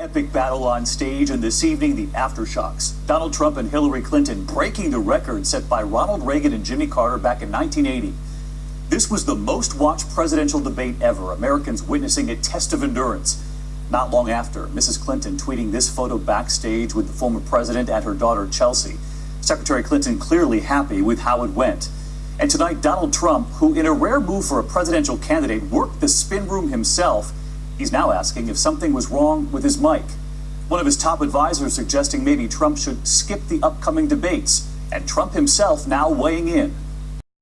Epic battle on stage, and this evening, the aftershocks. Donald Trump and Hillary Clinton breaking the record set by Ronald Reagan and Jimmy Carter back in 1980. This was the most watched presidential debate ever, Americans witnessing a test of endurance. Not long after, Mrs. Clinton tweeting this photo backstage with the former president and her daughter Chelsea. Secretary Clinton clearly happy with how it went. And tonight, Donald Trump, who in a rare move for a presidential candidate worked the spin room himself, He's now asking if something was wrong with his mic. One of his top advisors suggesting maybe Trump should skip the upcoming debates, and Trump himself now weighing in.